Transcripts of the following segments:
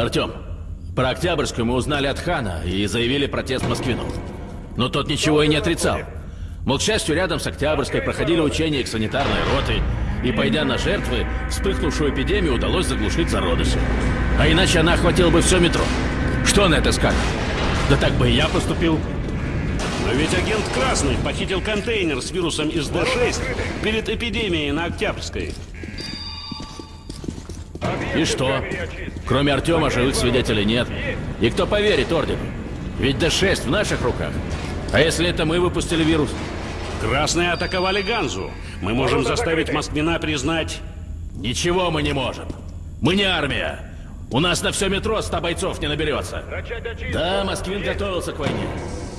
Артем, про Октябрьскую мы узнали от Хана и заявили протест Москвину. Но тот ничего и не отрицал. Мол, к счастью, рядом с Октябрьской проходили учения санитарной роты, и, пойдя на жертвы, вспыхнувшую эпидемию удалось заглушить зародыши. А иначе она охватила бы все метро. Что на это скажет? Да так бы и я поступил. Но ведь агент Красный похитил контейнер с вирусом из Д-6 перед эпидемией на Октябрьской. И что? Кроме Артема живых свидетелей нет. И кто поверит Ордену? Ведь Д-6 в наших руках. А если это мы выпустили вирус? Красные атаковали Ганзу. Мы можем заставить Москвина признать... Ничего мы не можем. Мы не армия. У нас на все метро 100 бойцов не наберется. Да, Москвин готовился к войне.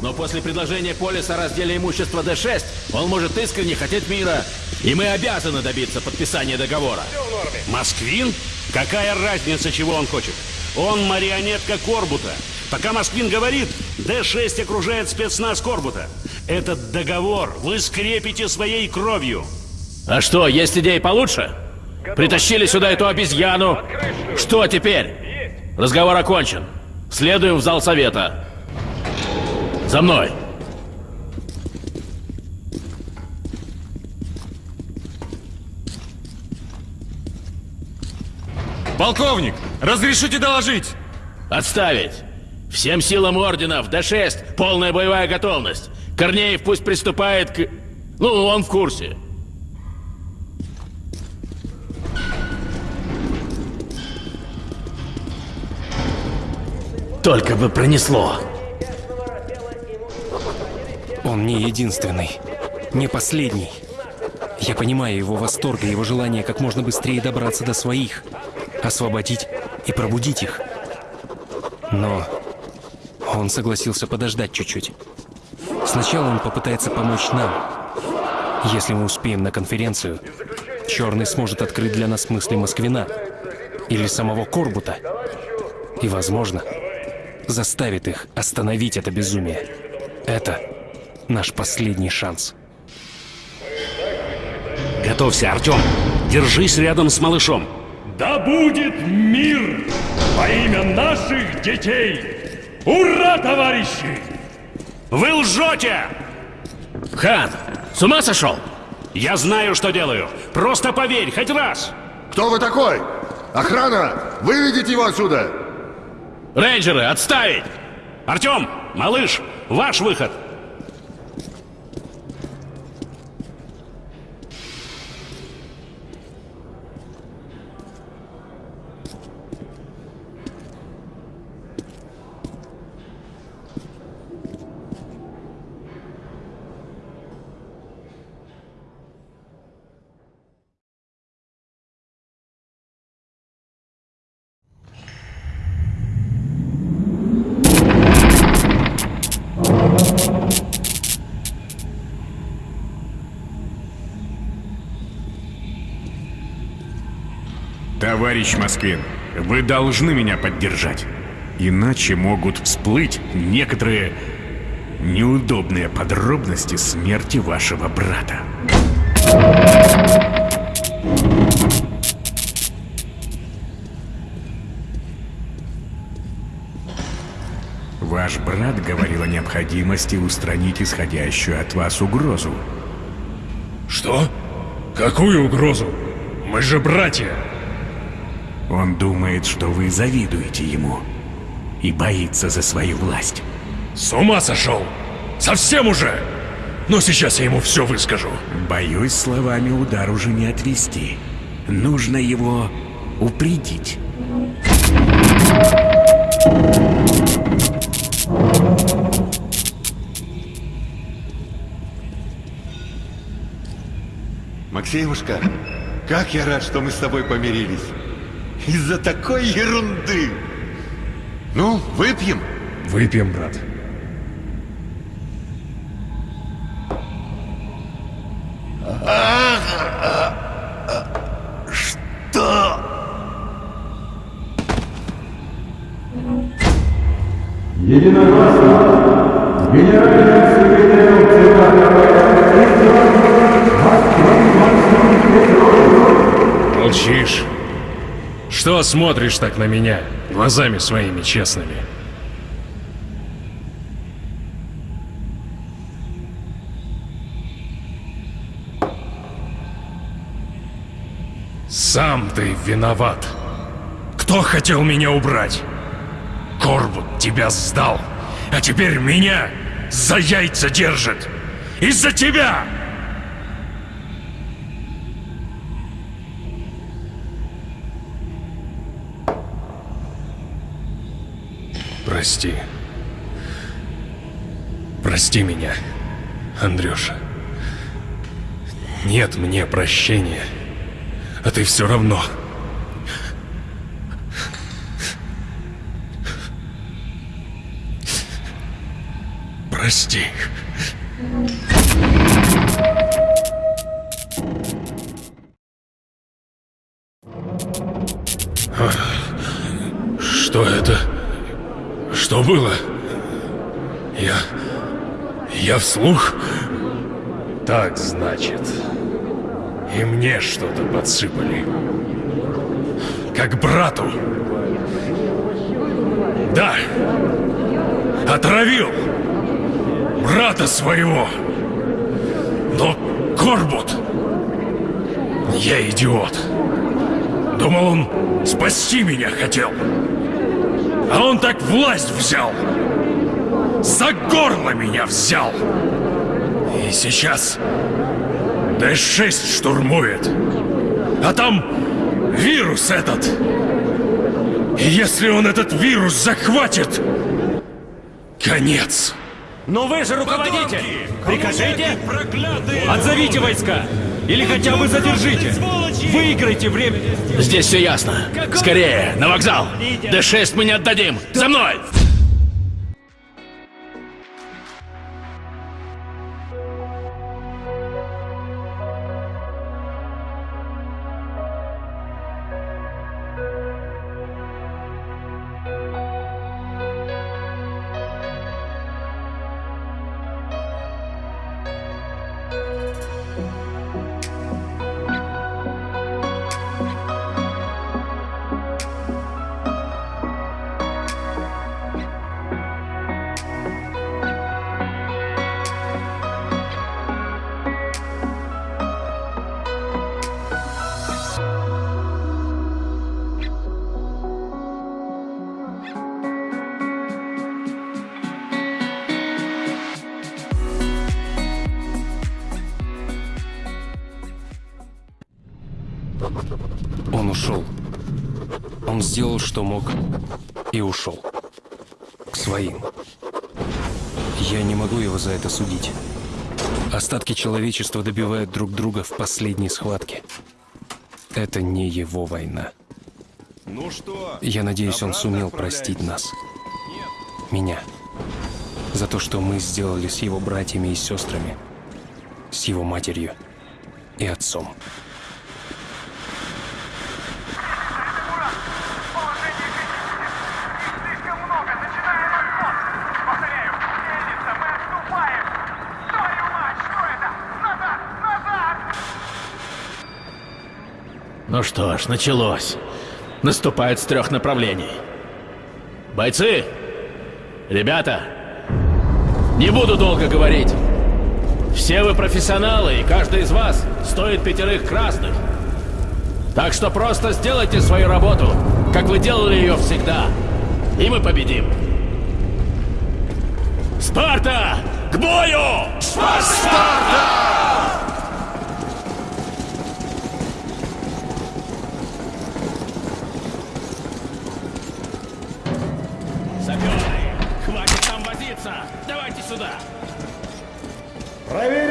Но после предложения Полиса о разделе имущества Д-6, он может искренне хотеть мира. И мы обязаны добиться подписания договора. Москвин? Какая разница, чего он хочет? Он марионетка Корбута. Пока Москвин говорит, Д-6 окружает спецназ Корбута. Этот договор вы скрепите своей кровью. А что, есть идеи получше? Притащили сюда эту обезьяну. Что теперь? Разговор окончен. Следуем в зал совета. За мной. Полковник, разрешите доложить? Отставить. Всем силам ордена в Д-6 полная боевая готовность. Корнеев пусть приступает к... Ну, он в курсе. Только бы пронесло. Он не единственный, не последний. Я понимаю его восторг и его желание как можно быстрее добраться до своих, освободить и пробудить их. Но он согласился подождать чуть-чуть. Сначала он попытается помочь нам. Если мы успеем на конференцию, Черный сможет открыть для нас мысли Москвина или самого Корбута. И, возможно, заставит их остановить это безумие. Это наш последний шанс. Готовься, Артем. Держись рядом с малышом. Да будет мир во имя наших детей! Ура, товарищи! Вы лжете! Хан, с ума сошел? Я знаю, что делаю. Просто поверь, хоть раз. Кто вы такой? Охрана! Выведите его отсюда! Рейнджеры, отставить! Артем, малыш, ваш выход. Товарищ Москвин, вы должны меня поддержать. Иначе могут всплыть некоторые неудобные подробности смерти вашего брата. Ваш брат говорил о необходимости устранить исходящую от вас угрозу. Что? Какую угрозу? Мы же братья! Он думает, что вы завидуете ему и боится за свою власть. С ума сошел! Совсем уже! Но сейчас я ему все выскажу. Боюсь, словами удар уже не отвести. Нужно его упредить. Максимушка, как я рад, что мы с тобой помирились. Из-за такой ерунды. Ну, выпьем? Выпьем, брат. Что? Единогласно генеральным секретарем ЦК Молчишь. Что смотришь так на меня? глазами своими честными. Сам ты виноват. Кто хотел меня убрать? Корбут тебя сдал, а теперь меня за яйца держит. Из-за тебя! Прости. Прости меня, Андрюша. Нет мне прощения. А ты все равно. Прости. А, Что было? Я... Я вслух? Так, значит. И мне что-то подсыпали. Как брату. Да. Отравил. Брата своего. Но Корбут... Я идиот. Думал, он спасти меня хотел. А он так власть взял. За горло меня взял. И сейчас Д-6 штурмует. А там вирус этот. И если он этот вирус захватит, конец. Но вы же руководитель! Прикажите! Отзовите войска! Или хотя бы задержите! Выиграйте время! Здесь все ясно. Скорее, на вокзал. Д-6 мы не отдадим. За мной! Сделал, что мог, и ушел. К своим. Я не могу его за это судить. Остатки человечества добивают друг друга в последней схватке. Это не его война. Ну что? Я надеюсь, он сумел простить нас. Меня. За то, что мы сделали с его братьями и сестрами. С его матерью и отцом. Что ж, началось. Наступает с трех направлений. Бойцы! Ребята! Не буду долго говорить. Все вы профессионалы, и каждый из вас стоит пятерых красных. Так что просто сделайте свою работу, как вы делали ее всегда. И мы победим. Спарта! К бою! Саперы! Давайте сюда! Проверить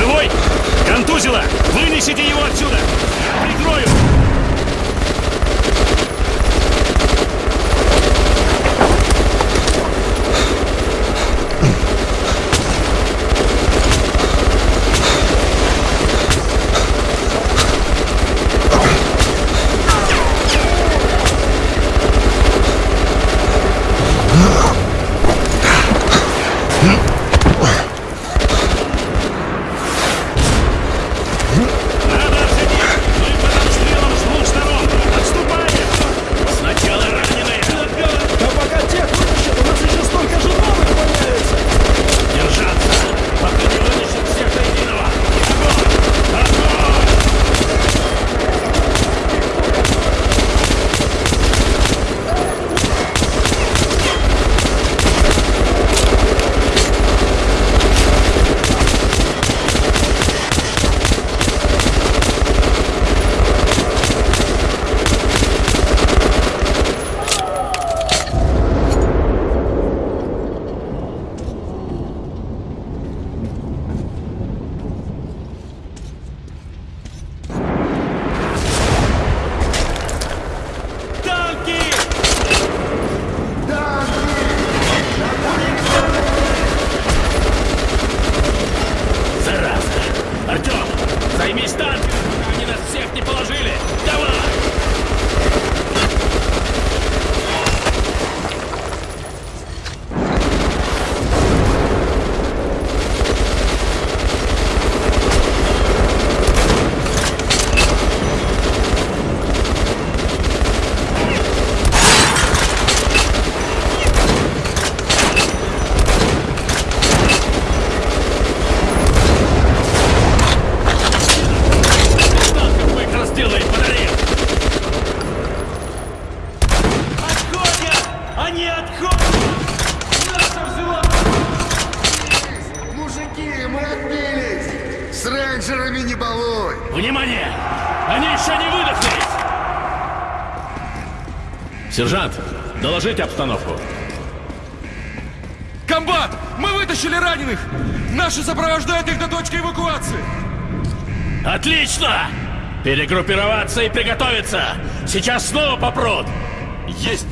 Живой! Контузило! Вынесите его отсюда! Прикрою! Сержант, доложите обстановку. Комбат! Мы вытащили раненых! Наши сопровождают их до точки эвакуации! Отлично! Перегруппироваться и приготовиться! Сейчас снова попрут! Есть!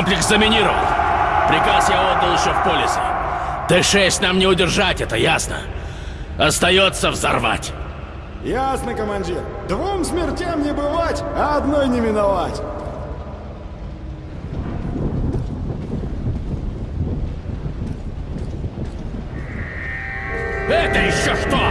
Комплекс заминирован. Приказ я отдал еще в полисе. Т-6 нам не удержать, это ясно. Остается взорвать. Ясно, командир. Двум смертям не бывать, а одной не миновать. Это еще что?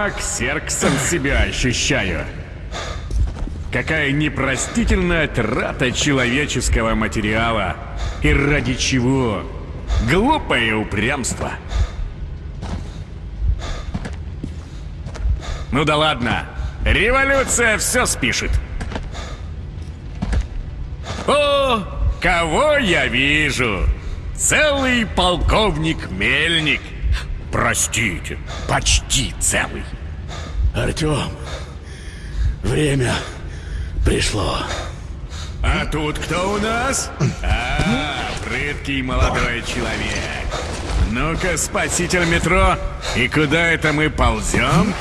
Прямо к серксам себя ощущаю. Какая непростительная трата человеческого материала. И ради чего? Глупое упрямство. Ну да ладно. Революция все спишет. О, кого я вижу? Целый полковник Мельник. Простите, почти целый. Артем, время пришло. А тут кто у нас? А, прыткий молодой человек. Ну-ка, спаситель метро, и куда это мы ползем?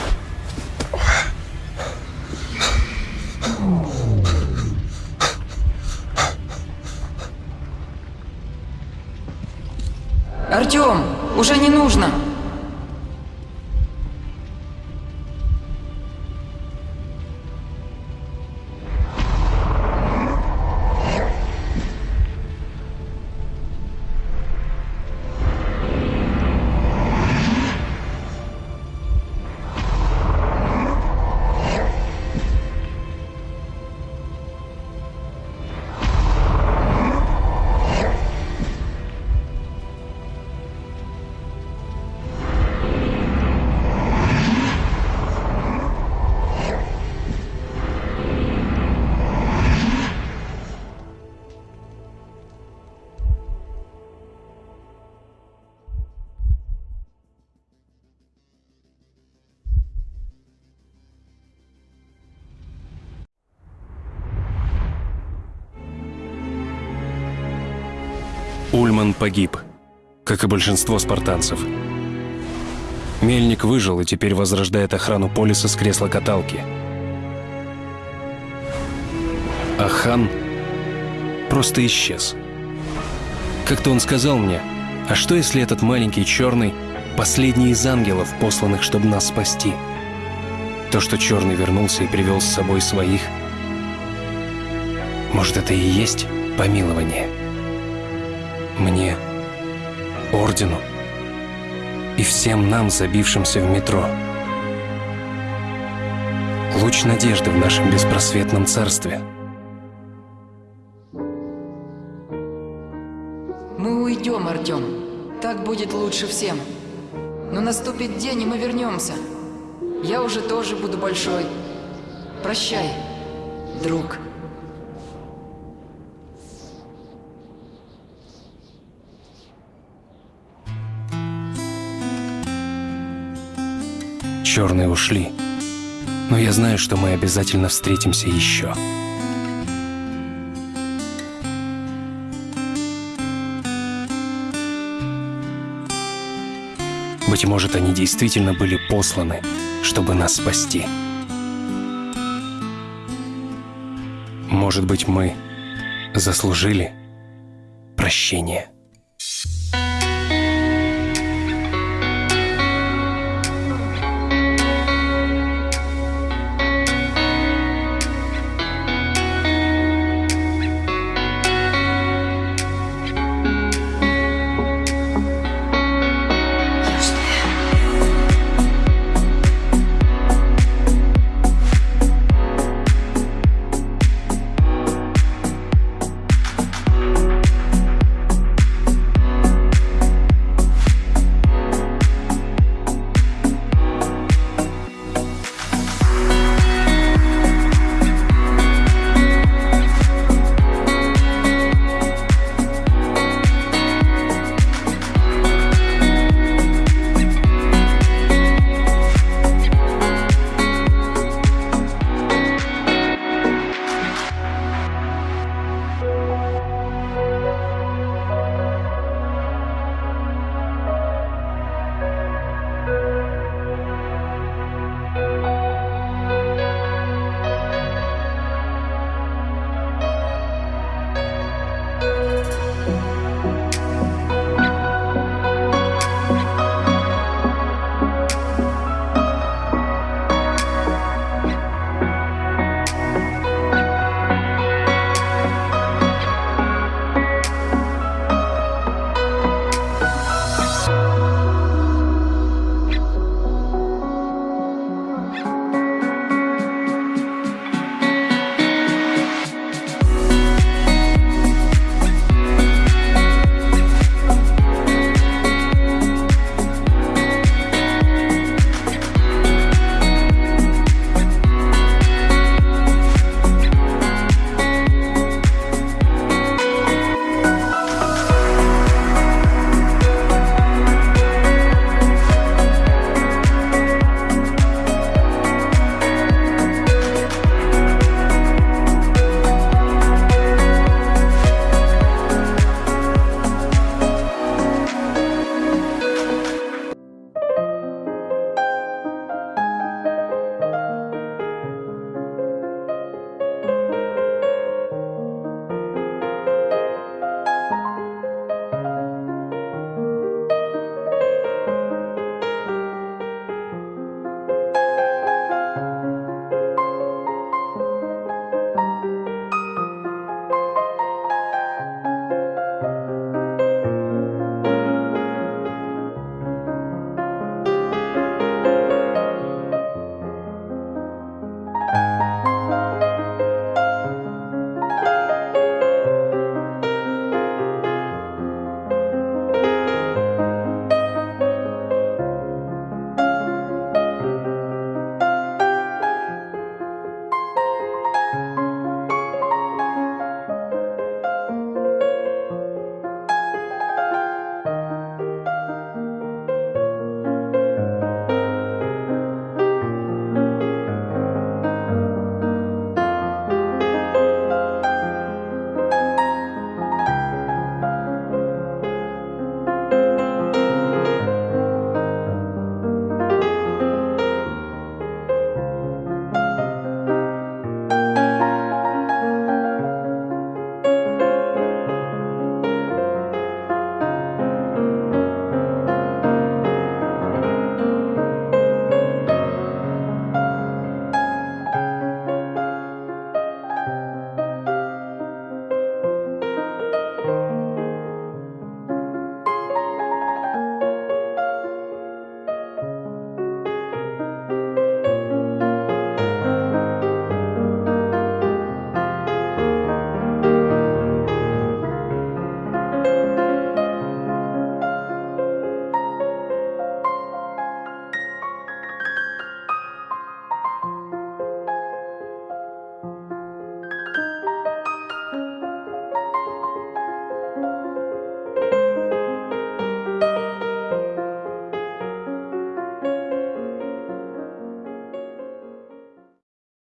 Артем, уже не нужно. Ульман погиб, как и большинство спартанцев. Мельник выжил и теперь возрождает охрану полиса с кресла каталки. А хан просто исчез. Как-то он сказал мне, а что если этот маленький черный — последний из ангелов, посланных, чтобы нас спасти? То, что черный вернулся и привел с собой своих, может, это и есть помилование? Мне, Ордену и всем нам, забившимся в метро. Луч надежды в нашем беспросветном царстве. Мы уйдем, Артем. Так будет лучше всем. Но наступит день, и мы вернемся. Я уже тоже буду большой. Прощай, друг. Черные ушли. Но я знаю, что мы обязательно встретимся еще. Быть может, они действительно были посланы, чтобы нас спасти. Может быть, мы заслужили прощение.